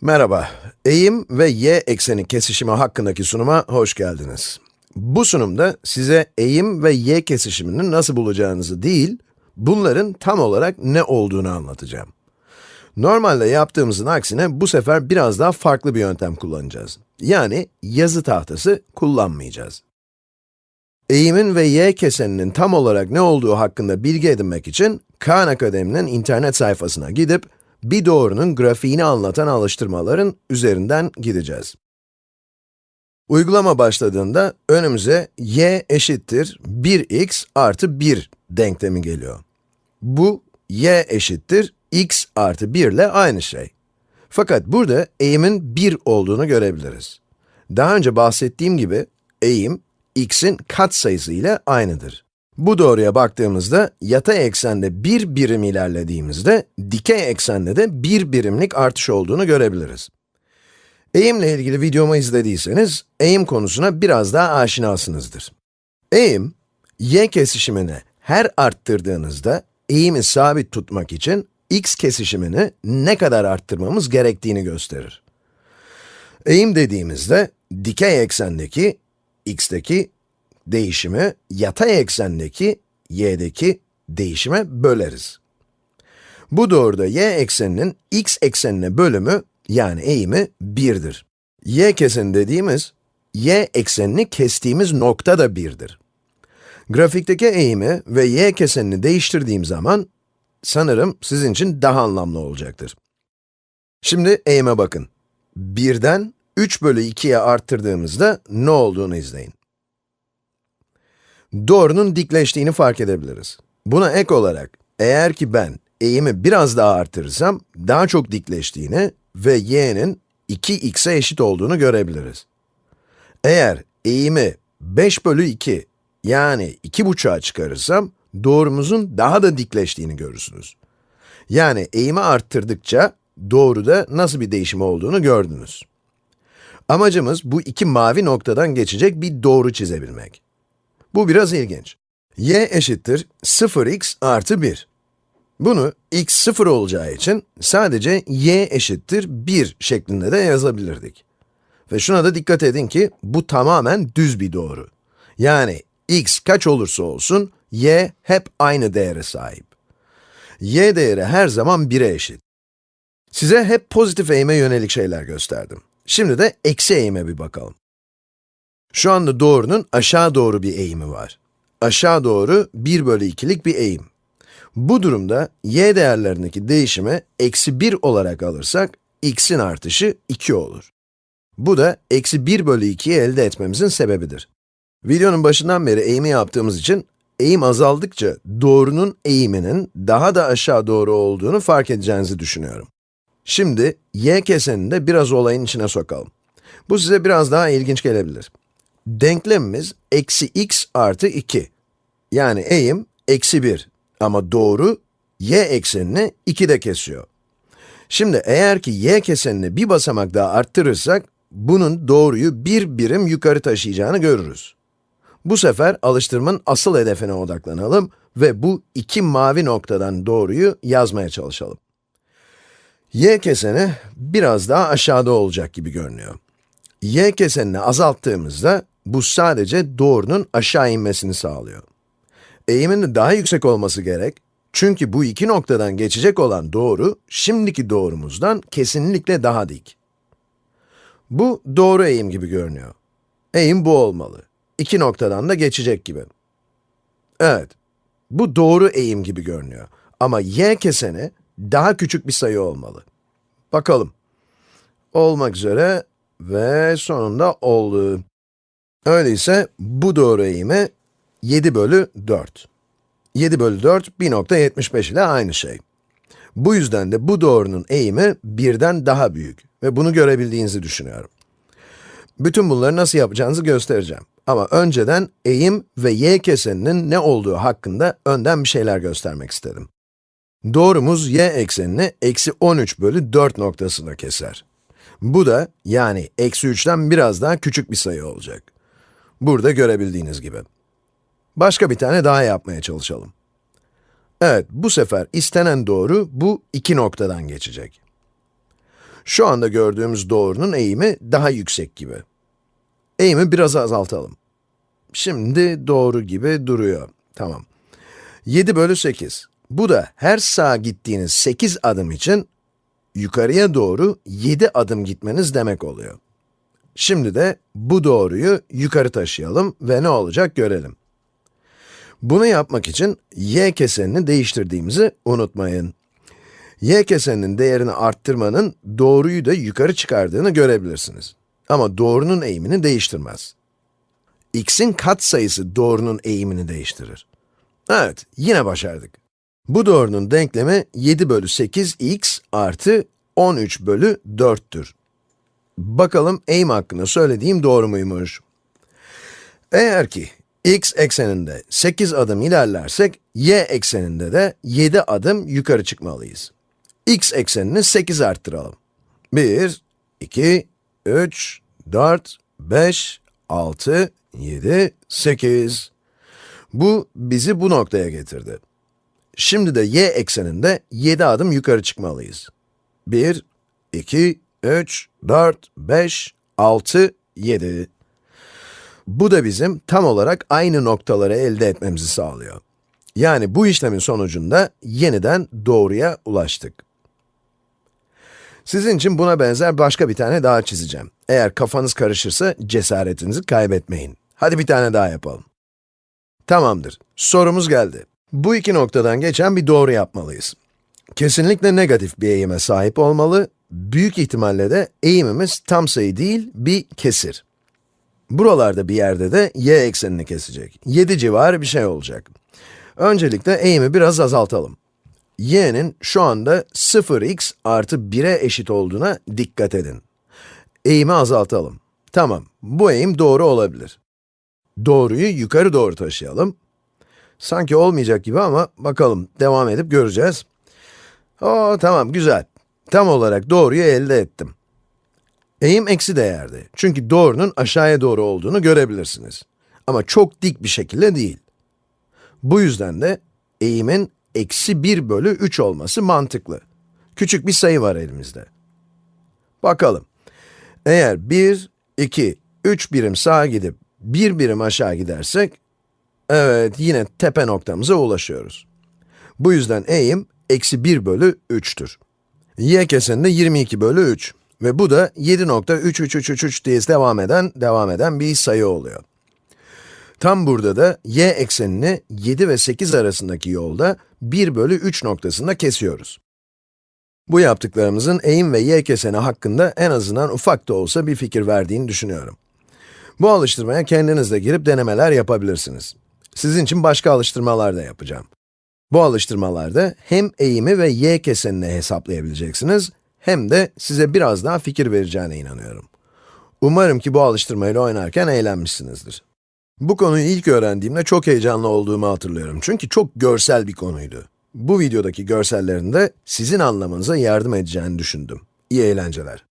Merhaba, eğim ve y ekseni kesişimi hakkındaki sunuma hoş geldiniz. Bu sunumda size eğim ve y kesişimini nasıl bulacağınızı değil, bunların tam olarak ne olduğunu anlatacağım. Normalde yaptığımızın aksine bu sefer biraz daha farklı bir yöntem kullanacağız. Yani yazı tahtası kullanmayacağız. Eğimin ve y keseninin tam olarak ne olduğu hakkında bilgi edinmek için Khan Akademi'nin internet sayfasına gidip bir doğrunun grafiğini anlatan alıştırmaların üzerinden gideceğiz. Uygulama başladığında önümüze y eşittir 1x artı 1 denklemi geliyor. Bu y eşittir x artı 1 ile aynı şey. Fakat burada eğimin 1 olduğunu görebiliriz. Daha önce bahsettiğim gibi eğim x'in katsayısı ile aynıdır. Bu doğruya baktığımızda yatay eksende bir birim ilerlediğimizde dikey eksende de bir birimlik artış olduğunu görebiliriz. Eğimle ilgili videomu izlediyseniz eğim konusuna biraz daha aşinasınızdır. Eğim, y kesişimini her arttırdığınızda eğimi sabit tutmak için x kesişimini ne kadar arttırmamız gerektiğini gösterir. Eğim dediğimizde dikey eksendeki x'teki değişimi yatay eksendeki y'deki değişime böleriz. Bu doğruda y ekseninin x eksenine bölümü yani eğimi 1'dir. y keseni dediğimiz, y eksenini kestiğimiz nokta da 1'dir. Grafikteki eğimi ve y kesenini değiştirdiğim zaman, sanırım sizin için daha anlamlı olacaktır. Şimdi eğime bakın. 1'den 3 bölü 2'ye arttırdığımızda ne olduğunu izleyin doğrunun dikleştiğini fark edebiliriz. Buna ek olarak, eğer ki ben eğimi biraz daha artırırsam, daha çok dikleştiğini ve y'nin 2x'e eşit olduğunu görebiliriz. Eğer eğimi 5 bölü 2, yani 2,5'a çıkarırsam, doğrumuzun daha da dikleştiğini görürsünüz. Yani eğimi arttırdıkça, doğruda nasıl bir değişim olduğunu gördünüz. Amacımız bu iki mavi noktadan geçecek bir doğru çizebilmek. Bu biraz ilginç. y eşittir 0x artı 1. Bunu x 0 olacağı için sadece y eşittir 1 şeklinde de yazabilirdik. Ve şuna da dikkat edin ki bu tamamen düz bir doğru. Yani x kaç olursa olsun y hep aynı değere sahip. y değeri her zaman 1'e eşit. Size hep pozitif eğime yönelik şeyler gösterdim. Şimdi de eksi eğime bir bakalım. Şu anda doğrunun aşağı doğru bir eğimi var. Aşağı doğru 1 bölü 2'lik bir eğim. Bu durumda y değerlerindeki değişimi eksi 1 olarak alırsak, x'in artışı 2 olur. Bu da eksi 1 bölü 2'yi elde etmemizin sebebidir. Videonun başından beri eğimi yaptığımız için, eğim azaldıkça doğrunun eğiminin daha da aşağı doğru olduğunu fark edeceğinizi düşünüyorum. Şimdi, y kesenini de biraz olayın içine sokalım. Bu size biraz daha ilginç gelebilir. Denklemimiz eksi x artı 2. Yani eğim eksi 1 ama doğru y eksenini 2'de kesiyor. Şimdi eğer ki y kesenini bir basamak daha arttırırsak, bunun doğruyu bir birim yukarı taşıyacağını görürüz. Bu sefer alıştırmanın asıl hedefine odaklanalım ve bu iki mavi noktadan doğruyu yazmaya çalışalım. y keseni biraz daha aşağıda olacak gibi görünüyor. y kesenini azalttığımızda bu sadece doğrunun aşağı inmesini sağlıyor. Eğimin daha yüksek olması gerek, çünkü bu iki noktadan geçecek olan doğru, şimdiki doğrumuzdan kesinlikle daha dik. Bu doğru eğim gibi görünüyor. Eğim bu olmalı. İki noktadan da geçecek gibi. Evet, bu doğru eğim gibi görünüyor. Ama y keseni daha küçük bir sayı olmalı. Bakalım. Olmak üzere ve sonunda oldu. Öyleyse bu doğru eğimi 7 bölü 4. 7 bölü 4, 1.75 ile aynı şey. Bu yüzden de bu doğrunun eğimi 1'den daha büyük ve bunu görebildiğinizi düşünüyorum. Bütün bunları nasıl yapacağınızı göstereceğim. Ama önceden eğim ve y keseninin ne olduğu hakkında önden bir şeyler göstermek istedim. Doğrumuz y eksenini eksi 13 bölü 4 noktasına keser. Bu da, yani eksi 3'ten biraz daha küçük bir sayı olacak. Burada görebildiğiniz gibi. Başka bir tane daha yapmaya çalışalım. Evet, bu sefer istenen doğru bu iki noktadan geçecek. Şu anda gördüğümüz doğrunun eğimi daha yüksek gibi. Eğimi biraz azaltalım. Şimdi doğru gibi duruyor. Tamam. 7 bölü 8. Bu da her sağa gittiğiniz 8 adım için yukarıya doğru 7 adım gitmeniz demek oluyor. Şimdi de bu doğruyu yukarı taşıyalım ve ne olacak görelim. Bunu yapmak için y kesenini değiştirdiğimizi unutmayın. y keseninin değerini arttırmanın doğruyu da yukarı çıkardığını görebilirsiniz. Ama doğrunun eğimini değiştirmez. x'in katsayısı doğrunun eğimini değiştirir. Evet, yine başardık. Bu doğrunun denklemi 7 bölü 8x artı 13 bölü 4'tür. Bakalım eğim hakkında söylediğim doğru muymuş? Eğer ki x ekseninde 8 adım ilerlersek, y ekseninde de 7 adım yukarı çıkmalıyız. x eksenini 8 arttıralım. 1, 2, 3, 4, 5, 6, 7, 8. Bu bizi bu noktaya getirdi. Şimdi de y ekseninde 7 adım yukarı çıkmalıyız. 1, 2, 3, 4, 5, 6, 7. Bu da bizim tam olarak aynı noktaları elde etmemizi sağlıyor. Yani bu işlemin sonucunda yeniden doğruya ulaştık. Sizin için buna benzer başka bir tane daha çizeceğim. Eğer kafanız karışırsa cesaretinizi kaybetmeyin. Hadi bir tane daha yapalım. Tamamdır. Sorumuz geldi. Bu iki noktadan geçen bir doğru yapmalıyız. Kesinlikle negatif bir eğime sahip olmalı, büyük ihtimalle de eğimimiz tam sayı değil, bir kesir. Buralarda bir yerde de y eksenini kesecek. 7 civarı bir şey olacak. Öncelikle eğimi biraz azaltalım. y'nin şu anda 0x artı 1'e eşit olduğuna dikkat edin. Eğimi azaltalım. Tamam, bu eğim doğru olabilir. Doğruyu yukarı doğru taşıyalım. Sanki olmayacak gibi ama bakalım, devam edip göreceğiz. Oo, tamam, güzel. Tam olarak doğruyu elde ettim. Eğim eksi değerde. Çünkü doğrunun aşağıya doğru olduğunu görebilirsiniz. Ama çok dik bir şekilde değil. Bu yüzden de eğimin eksi 1 bölü 3 olması mantıklı. Küçük bir sayı var elimizde. Bakalım. Eğer 1, 2, 3 birim sağa gidip 1 birim aşağı gidersek, evet yine tepe noktamıza ulaşıyoruz. Bu yüzden eğim eksi 1 bölü 3'tür. Y keseninde 22 bölü 3 ve bu da 7.3333 diye devam eden, devam eden bir sayı oluyor. Tam burada da y eksenini 7 ve 8 arasındaki yolda 1 bölü 3 noktasında kesiyoruz. Bu yaptıklarımızın eğim ve y keseni hakkında en azından ufak da olsa bir fikir verdiğini düşünüyorum. Bu alıştırmaya kendiniz de girip denemeler yapabilirsiniz. Sizin için başka alıştırmalar da yapacağım. Bu alıştırmalarda hem eğimi ve y kesenini hesaplayabileceksiniz, hem de size biraz daha fikir vereceğine inanıyorum. Umarım ki bu alıştırmayla oynarken eğlenmişsinizdir. Bu konuyu ilk öğrendiğimde çok heyecanlı olduğumu hatırlıyorum çünkü çok görsel bir konuydu. Bu videodaki görsellerin de sizin anlamanıza yardım edeceğini düşündüm. İyi eğlenceler.